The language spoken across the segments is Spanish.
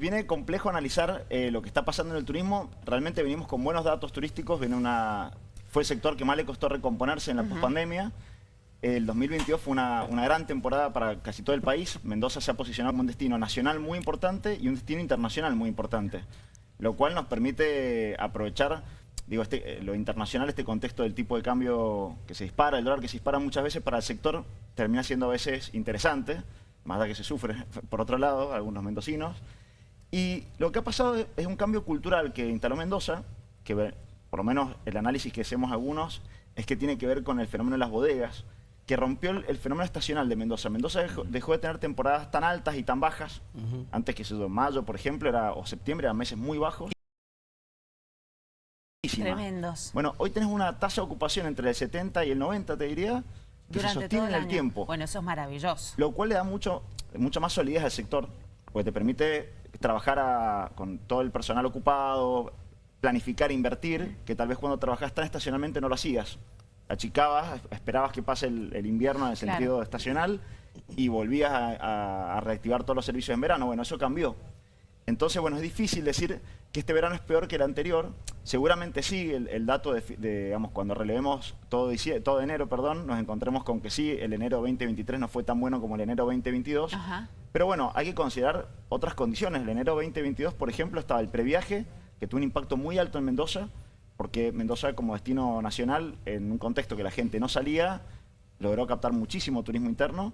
Viene complejo analizar eh, lo que está pasando en el turismo. Realmente venimos con buenos datos turísticos. Viene una, fue el sector que más le costó recomponerse en la pospandemia. El 2022 fue una, una, gran temporada para casi todo el país. Mendoza se ha posicionado como un destino nacional muy importante y un destino internacional muy importante. Lo cual nos permite aprovechar digo, este, eh, lo internacional, este contexto del tipo de cambio que se dispara, el dólar que se dispara muchas veces para el sector, termina siendo a veces interesante, más de que se sufre por otro lado, algunos mendocinos. Y lo que ha pasado es un cambio cultural que instaló Mendoza, que por lo menos el análisis que hacemos algunos, es que tiene que ver con el fenómeno de las bodegas, que rompió el, fenómeno estacional de Mendoza. Mendoza dejó, de tener temporadas tan altas y tan bajas, antes que se mayo, por ejemplo, era, o septiembre, eran meses muy bajos, Tremendos. Bueno, hoy tenés una tasa de ocupación entre el 70 y el 90, te diría, que se sostiene en el tiempo. Bueno, eso es maravilloso. Lo cual le da mucho, mucha más solidez al sector, porque te permite trabajar con todo el personal ocupado, planificar, invertir, que tal vez cuando trabajas tan estacionalmente no lo hacías. Achicabas, esperabas que pase el, invierno en el sentido estacional y volvías a reactivar todos los servicios en verano. Bueno, eso cambió. Entonces, bueno, es difícil decir que este verano es peor que el anterior. Seguramente sí, el, dato de, digamos, cuando relevemos todo, todo enero, perdón, nos encontremos con que sí, el enero 2023 no fue tan bueno como el enero 2022. Pero bueno, hay que considerar otras condiciones. El enero 2022, por ejemplo, estaba el previaje, que tuvo un impacto muy alto en Mendoza, porque Mendoza como destino nacional, en un contexto que la gente no salía, logró captar muchísimo turismo interno.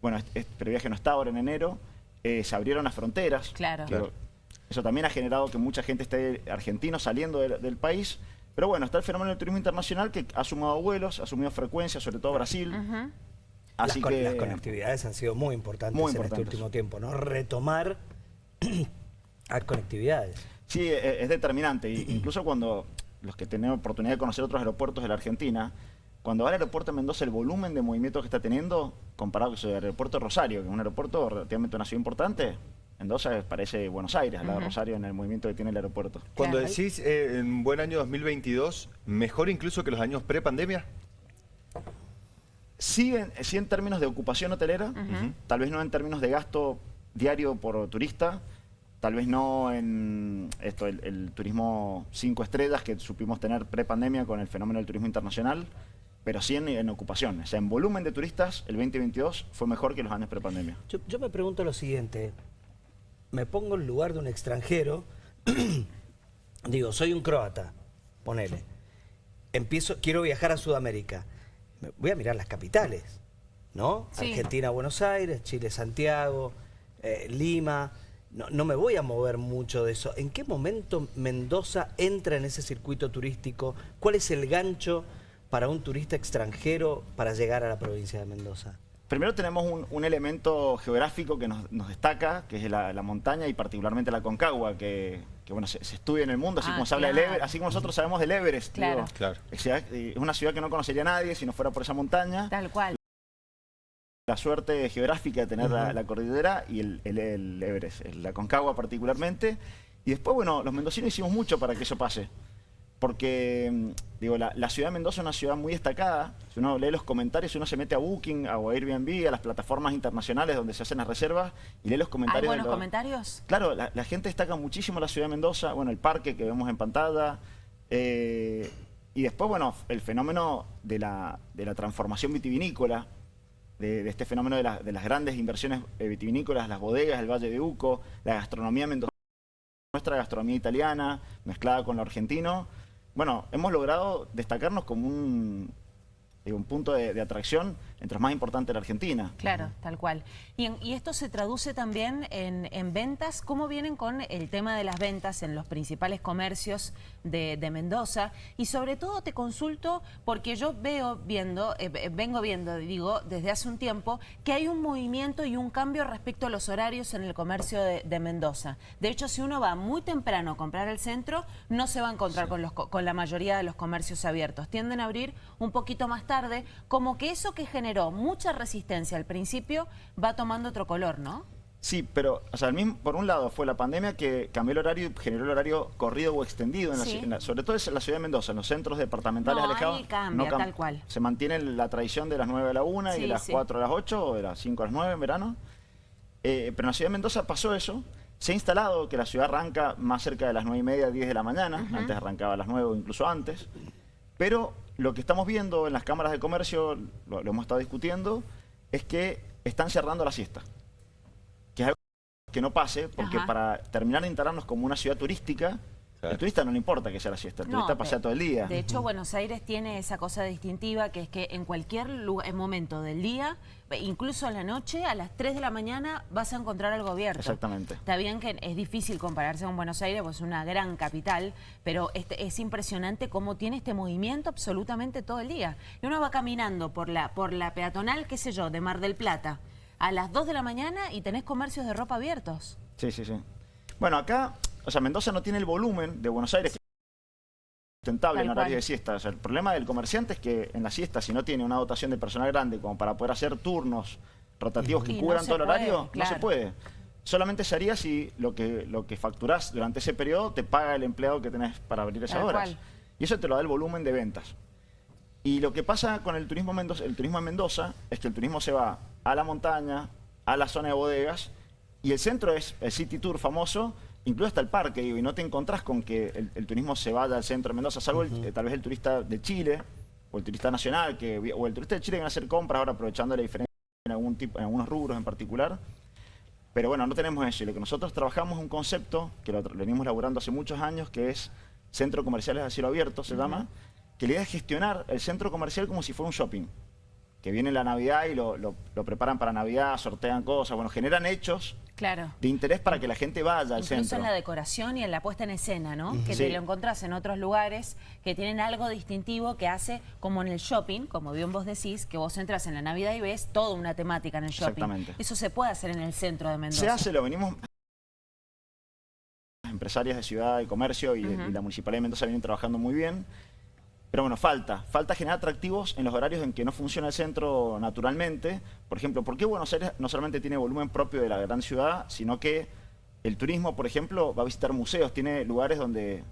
Bueno, este, este previaje no está ahora en enero. Eh, se abrieron las fronteras. Claro. Eso también ha generado que mucha gente esté argentino saliendo del país. Pero bueno, está el fenómeno del turismo internacional que ha sumado vuelos, ha sumado frecuencia, sobre todo Brasil. Así las, que, las conectividades han sido muy importantes, en este último tiempo, ¿no? Retomar las conectividades. Sí, e, es, determinante. incluso cuando los que tenemos oportunidad de conocer otros aeropuertos de la Argentina, cuando va al aeropuerto de Mendoza, el volumen de movimiento que está teniendo, comparado con el aeropuerto de Rosario, que es un aeropuerto relativamente una ciudad importante, Mendoza parece Buenos Aires, al lado de Rosario, en el movimiento que tiene el aeropuerto. Cuando decís eh, en buen año 2022, ¿mejor incluso que los años pre-pandemia? Sí en, sí en términos de ocupación hotelera, tal vez no en términos de gasto diario por turista, tal vez no en esto el, el turismo cinco estrellas que supimos tener pre-pandemia con el fenómeno del turismo internacional, pero sí en, ocupación. O sea, en volumen de turistas, el 2022 fue mejor que los años prepandemia. Yo, yo me pregunto lo siguiente, me pongo en lugar de un extranjero, digo, soy un croata, ponele, empiezo, quiero viajar a Sudamérica, voy a mirar las capitales, ¿no? Argentina, Buenos Aires, Chile, Santiago, eh, Lima, no, no, me voy a mover mucho de eso. ¿En qué momento Mendoza entra en ese circuito turístico? ¿Cuál es el gancho para un turista extranjero para llegar a la provincia de Mendoza? Primero tenemos un, elemento geográfico que nos, destaca, que es la, montaña y particularmente la Concagua, que, bueno, se, estudia en el mundo, así ah, como se habla del Everest, así como nosotros sabemos del Everest. Claro. Es, una ciudad que no conocería nadie si no fuera por esa montaña. Tal cual. La suerte geográfica de tener la, cordillera y el, el Everest, la Concagua particularmente. Y después, bueno, los mendocinos hicimos mucho para que eso pase porque mm, digo, la, ciudad de Mendoza es una ciudad muy destacada. Si uno lee los comentarios, uno se mete a Booking, a Airbnb, a las plataformas internacionales donde se hacen las reservas y lee los comentarios. ¿Hay buenos comentarios? Claro, la, gente destaca muchísimo la ciudad de Mendoza, bueno, el parque que vemos en pantalla. Eh, y después, bueno, el fenómeno de la, transformación vitivinícola, de, este fenómeno de, las grandes inversiones eh, vitivinícolas, las bodegas, el Valle de Uco, la gastronomía mendocina, nuestra gastronomía italiana mezclada con lo argentino, bueno, hemos logrado destacarnos como un, un punto de, atracción entre los más importantes de la Argentina. Claro, tal cual. Y, esto se traduce también en, ventas. ¿Cómo vienen con el tema de las ventas en los principales comercios de, Mendoza? Y sobre todo te consulto porque yo veo viendo, eh, vengo viendo, digo, desde hace un tiempo, que hay un movimiento y un cambio respecto a los horarios en el comercio de, Mendoza. De hecho, si uno va muy temprano a comprar el centro, no se va a encontrar con, los, con la mayoría de los comercios abiertos. Tienden a abrir un poquito más tarde, como que eso que generó mucha resistencia al principio va tomando otro color, ¿no? Sí, pero o sea, mismo, por un lado fue la pandemia que cambió el horario y generó el horario corrido o extendido, en sobre todo en la ciudad de Mendoza, en los centros departamentales alejados. Ahí cambia, tal cual. Se mantiene la tradición de las 9 a la 1 y de las 4 a las 8 o de las 5 a las 9 en verano. Eh, pero en la ciudad de Mendoza pasó eso Se ha instalado que la ciudad arranca más cerca de las 9 y media, 10 de la mañana, antes arrancaba a las 9 o incluso antes, pero lo que estamos viendo en las cámaras de comercio, lo, lo hemos estado discutiendo, es que están cerrando la siesta. Que es algo que no pase, porque Ajá. para terminar de instalarnos como una ciudad turística, Claro. el turista no le importa que sea la siesta, el turista pasea de- todo el día. De hecho, Buenos Aires tiene esa cosa distintiva que es que en cualquier momento del día, incluso en la noche, a las 3 de la mañana vas a encontrar algo abierto. Exactamente. Está bien que es difícil compararse con Buenos Aires, pues es una gran capital, pero este, es impresionante cómo tiene este movimiento absolutamente todo el día. Y uno va caminando por la, por la peatonal, qué sé yo, de Mar del Plata, a las 2 de la mañana y tenés comercios de ropa abiertos. Sí, sí, sí. Bueno, acá, o sea, Mendoza no tiene el volumen de Buenos Aires que es sustentable Tal en horario cual. de siesta. O sea, el problema del comerciante es que en la siesta, si no tiene una dotación de personal grande como para poder hacer turnos rotativos que Y cubran todo el puede, horario, no se puede. Solamente se haría si lo que, lo que facturás durante ese periodo te paga el empleado que tenés para abrir esas Tal horas. cual. Y eso te lo da el volumen de ventas. Y lo que pasa con el turismo, Mendoza, el turismo en Mendoza es que el turismo se va a la montaña, a la zona de bodegas, y el centro es el City Tour famoso, incluso hasta el parque, digo, y no te encontrás con que el, el turismo se vaya al centro de Mendoza, salvo el- eh, tal vez el turista de Chile, o el turista nacional, que, o el turista de Chile que viene a hacer compras ahora aprovechando la diferencia en, algún tipo, en algunos rubros en particular. Pero bueno, no tenemos eso. Y lo que nosotros trabajamos es un concepto que lo venimos laburando hace muchos años, que es Centro Comerciales a Cielo Abierto, se llama, que la idea es gestionar el centro comercial como si fuera un shopping. Que viene la Navidad y lo, lo- lo preparan para Navidad, sortean cosas, bueno, generan hechos Claro. de interés para que la gente vaya al Incluso centro. en la decoración y en la puesta en escena, ¿no? Que Sí. te lo encontrás en otros lugares que tienen algo distintivo que hace, como en el shopping, como bien vos decís, que vos entras en la Navidad y ves toda una temática en el shopping. Exactamente. Eso se puede hacer en el centro de Mendoza. Se hace, lo venimos... Las empresarias de ciudad y comercio y, y la Municipalidad de Mendoza vienen trabajando muy bien. Pero bueno, falta. Falta generar atractivos en los horarios en que no funciona el centro naturalmente. Por ejemplo, ¿por qué Buenos Aires no solamente tiene volumen propio de la gran ciudad, sino que el turismo, por ejemplo, va a visitar museos, tiene lugares donde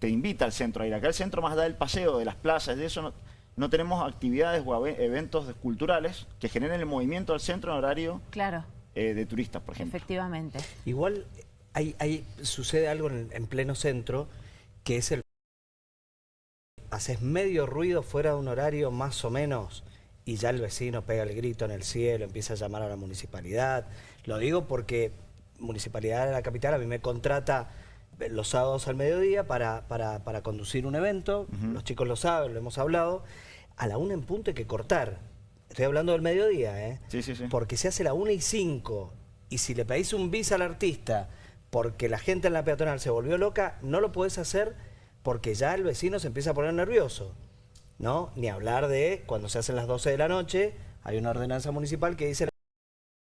te invita al centro a ir. Acá el centro más allá del paseo, de las plazas, de eso no, no tenemos actividades o eventos culturales que generen el movimiento del centro en horario Claro, eh, de turistas, por ejemplo. efectivamente. Igual hay, hay- sucede algo en, en pleno centro que es el... Haces medio ruido fuera de un horario más o menos y ya el vecino pega el grito en el cielo, empieza a llamar a la municipalidad. Lo digo porque Municipalidad de la Capital a mí me contrata eh, los sábados al mediodía para, para, para conducir un evento, los chicos lo saben, lo hemos hablado, a la una en punto hay que cortar. Estoy hablando del mediodía, ¿eh? Sí, sí, sí. Porque se hace la 1 y 5 y si le pedís un bis al artista porque la gente en la peatonal se volvió loca, no lo podés hacer porque ya el vecino se empieza a poner nervioso. ¿No? Ni hablar de cuando se hacen las 12 de la noche, hay una ordenanza municipal que dice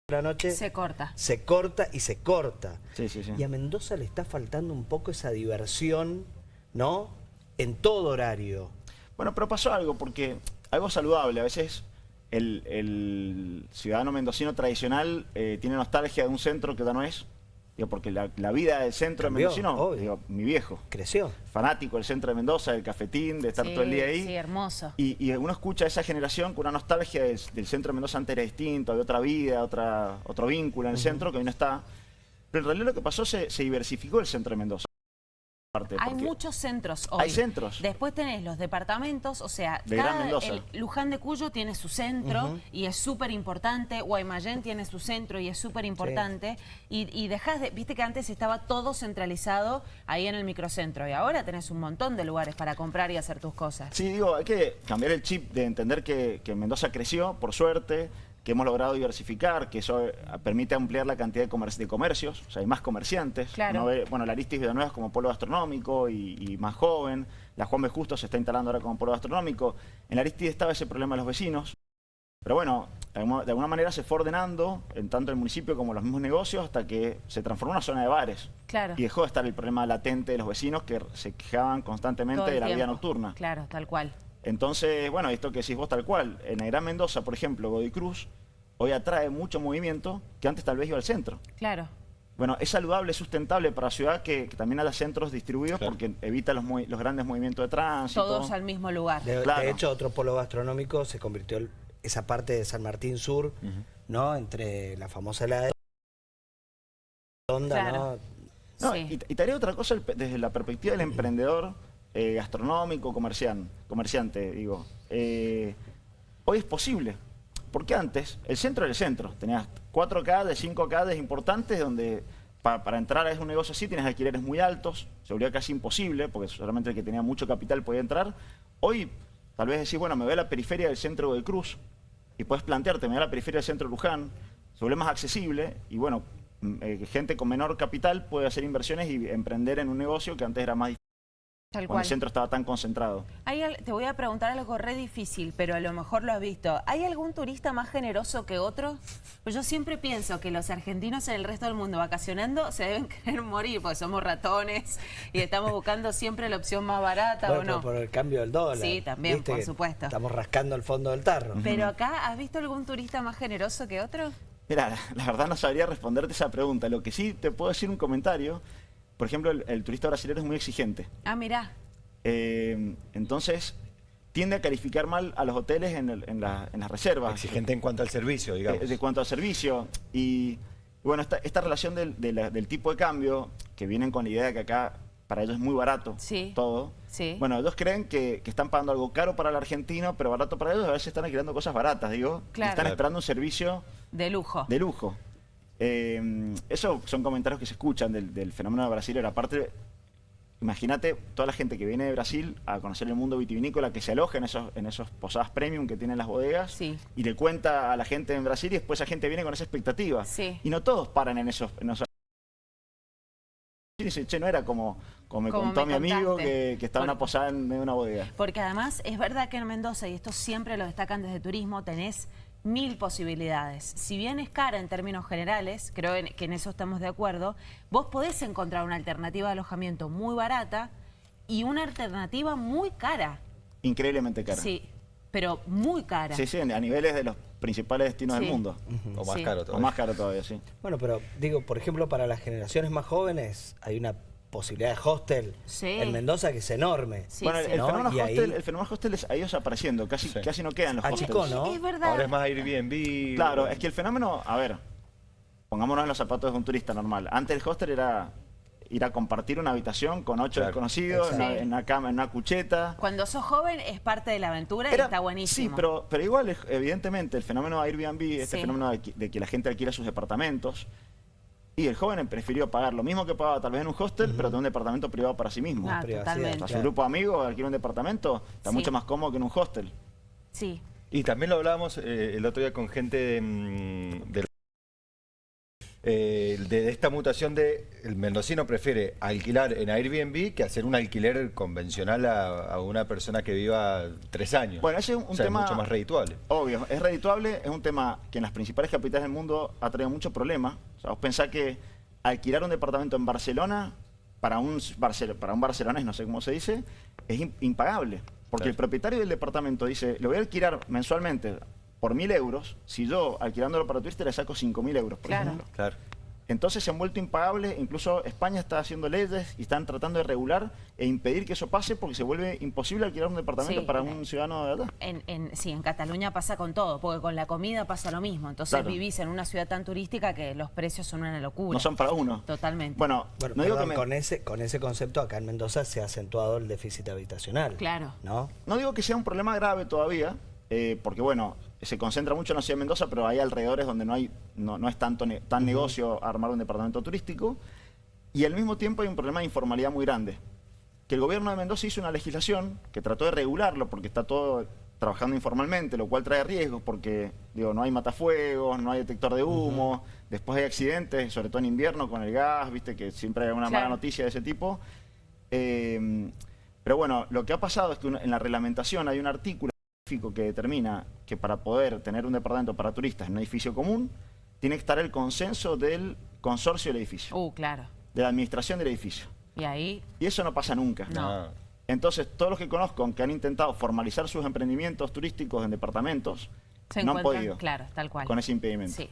la noche Se corta. se corta y se corta. Sí, sí, sí. Y a Mendoza le está faltando un poco esa diversión, ¿no? En todo horario. Bueno, pero pasó algo, porque algo saludable. A veces el, el ciudadano mendocino tradicional eh, tiene nostalgia de un centro que ya no es. Digo, porque la, la vida del centro Cambió, de mendocino, digo, mi viejo, Creció. fanático del centro de Mendoza, del cafetín, de estar Sí, todo el día ahí. Sí, hermoso. Y, y uno escucha a esa generación con una nostalgia del, del centro de Mendoza antes era distinto, de otra vida, otra, otro vínculo en el centro que hoy no está. Pero en realidad lo que pasó se, se diversificó el centro de Mendoza. Parte, Hay muchos centros hoy. Hay centros. Después tenés los departamentos, o sea, De cada- el Luján de Cuyo tiene su centro y es súper importante, Guaymallén tiene su centro y es súper importante, y, y dejás de, viste que antes estaba todo centralizado ahí en el microcentro, y ahora tenés un montón de lugares para comprar y hacer tus cosas. Sí, digo, hay que cambiar el chip de entender que, que Mendoza creció, por suerte, que hemos logrado diversificar, que eso eh, permite ampliar la cantidad de, comer- de comercios, o sea, hay más comerciantes. Claro. Uno ve, bueno, la Aristis Villanueva es como polo gastronómico y, y más joven, la Juan B. Justo se está instalando ahora como polo gastronómico. En la Aristis estaba ese problema de los vecinos, pero bueno, de alguna, manera se fue ordenando, en tanto el municipio como los mismos negocios, hasta que se transformó en una zona de bares. Claro. Y dejó de estar el problema latente de los vecinos que se quejaban constantemente de la vida nocturna. Claro, tal cual. Entonces, bueno, esto que decís vos tal cual, en el Gran Mendoza, por ejemplo, Godoy Cruz, hoy atrae mucho movimiento que antes tal vez iba al centro. Claro. Bueno, es saludable, es sustentable para la ciudad que, que también haya centros distribuidos Claro. porque evita los, los grandes movimientos de tránsito. Todos al mismo lugar. De, de Claro. hecho, otro polo gastronómico se convirtió en esa parte de San Martín Sur, ¿no? Entre la famosa helada Onda, Claro. ¿no? No, Sí. y, y te haré otra cosa el- desde la perspectiva del emprendedor eh, gastronómico, comercian- comerciante, digo. Eh, hoy es posible, porque antes el centro era el centro. Tenías 4K de 5K de importantes donde pa- para entrar a un negocio así tienes alquileres muy altos, se volvía casi imposible, porque solamente el que tenía mucho capital podía entrar. Hoy tal vez decís, bueno, me voy a la periferia del centro de Cruz y puedes plantearte, me voy a la periferia del centro de Luján, se vuelve más accesible y bueno, mm, eh, gente con menor capital puede hacer inversiones y emprender en un negocio que antes era más difícil Tal cuando cual. el centro estaba tan concentrado. Hay te voy a preguntar algo re difícil, pero a lo mejor lo has visto. ¿Hay algún turista más generoso que otro? Pues yo siempre pienso que los argentinos en el resto del mundo vacacionando se deben querer morir, porque somos ratones y estamos buscando siempre la opción más barata Bueno, o no. por el cambio del dólar. Sí, también, Viste por supuesto. Estamos rascando el fondo del tarro. Pero acá, ¿has visto algún turista más generoso que otro? Mira, la verdad no sabría responderte esa pregunta. Lo que sí te puedo decir un comentario, por ejemplo, el, el turista brasileño es muy exigente. Ah, mirá. Eh, entonces, tiende a calificar mal a los hoteles en, el- en la- en las reservas. Exigente en cuanto al servicio, digamos. Eh, de cuanto al servicio. Y bueno, esta, esta relación del, de la- del tipo de cambio, que vienen con la idea de que acá para ellos es muy barato Sí. todo. Sí. Bueno, ellos creen que, que están pagando algo caro para el argentino, pero barato para ellos, a veces están alquilando cosas baratas, digo. y Claro. están Claro. esperando un servicio De lujo. de lujo. Eh, eso son comentarios que se escuchan del, del fenómeno de Brasil. Aparte, imagínate toda la gente que viene de Brasil a conocer el mundo vitivinícola, que se aloja en esos, en esos posadas premium que tienen las bodegas Sí. y le cuenta a la gente en Brasil y después esa gente viene con esa expectativa. Sí. Y no todos paran en esos... En esos y dicen, che, no era como, como me Como contó me mi amigo que, que estaba en una posada en medio de una bodega. Porque además es verdad que en Mendoza, y esto siempre lo destacan desde turismo, tenés mil posibilidades. Si bien es cara en términos generales, creo en- que en eso estamos de acuerdo, vos podés encontrar una alternativa de alojamiento muy barata y una alternativa muy cara. Increíblemente cara. Sí, pero muy cara. Sí, sí, a niveles de los principales destinos Sí. del mundo. O más Sí. caro O todavía. más caro todavía, sí. Bueno, pero digo, por ejemplo, para las generaciones más jóvenes hay una posibilidad de hostel Sí. en Mendoza que es enorme. Sí, bueno, sí. el, ¿no? fenómeno hostel, ahí- el fenómeno hostel es, ha ido desapareciendo, casi, Sí. casi no quedan los Achicó, hostels. ¿no? Es verdad. Ahora es más Airbnb. Claro, es que el fenómeno, a ver, pongámonos en los zapatos de un turista normal. Antes el hostel era ir a compartir una habitación con ocho Claro, desconocidos, en una, exacto. en una cama, en una cucheta. Cuando sos joven es parte de la aventura y está buenísimo. Sí, pero, pero igual, evidentemente, el fenómeno de Airbnb, este Sí. fenómeno de, que- de que la gente alquila sus departamentos, y el joven prefirió pagar lo mismo que pagaba tal vez en un hostel, pero de un departamento privado para sí mismo. Ah, totalmente. A su grupo de amigos alquila un departamento, está Sí. mucho más cómodo que en un hostel. Sí. Y también lo hablábamos eh, el otro día con gente de, mm, del- eh, de esta mutación de el mendocino prefiere alquilar en Airbnb que hacer un alquiler convencional a, a una persona que viva tres años. Bueno, ese es un O sea, tema- mucho más redituable. Obvio, es redituable, es un tema que en las principales capitales del mundo ha traído mucho problema. O sea, vos pensás que alquilar un departamento en Barcelona para un, Barcel- para un barcelonés, no sé cómo se dice, es im- impagable. Porque Claro. el propietario del departamento dice, lo voy a alquilar mensualmente por mil euros, si yo alquilándolo para turista le saco cinco mil euros, por Claro. ejemplo. Claro. Entonces se han vuelto impagables, incluso España está haciendo leyes y están tratando de regular e impedir que eso pase porque se vuelve imposible alquilar un departamento Sí. para un ciudadano de allá. En, en- sí, en Cataluña pasa con todo, porque con la comida pasa lo mismo. Entonces Claro. vivís en una ciudad tan turística que los precios son una locura. No son para uno. Totalmente. Bueno, Bueno, no digo que me- con, ese, con ese concepto acá en Mendoza se ha acentuado el déficit habitacional. Claro. ¿No? No digo que sea un problema grave todavía, eh, porque bueno, se concentra mucho en la ciudad de Mendoza, pero hay alrededores donde no hay, no, no es tanto ne- tan negocio armar un departamento turístico. Y al mismo tiempo hay un problema de informalidad muy grande. Que el gobierno de Mendoza hizo una legislación que trató de regularlo porque está todo trabajando informalmente, lo cual trae riesgos porque digo, no hay matafuegos, no hay detector de humo, después hay accidentes, sobre todo en invierno con el gas, viste que siempre hay una Claro. mala noticia de ese tipo. Eh, pero bueno, lo que ha pasado es que en la reglamentación hay un artículo específico que determina que para poder tener un departamento para turistas en un edificio común, tiene que estar el consenso del consorcio del edificio, Uh, claro. de la administración del edificio. Y ahí, Y eso no pasa nunca. No. Entonces, todos los que conozco que han intentado formalizar sus emprendimientos turísticos en departamentos, se no han podido claro, tal cual. con ese impedimento. Sí.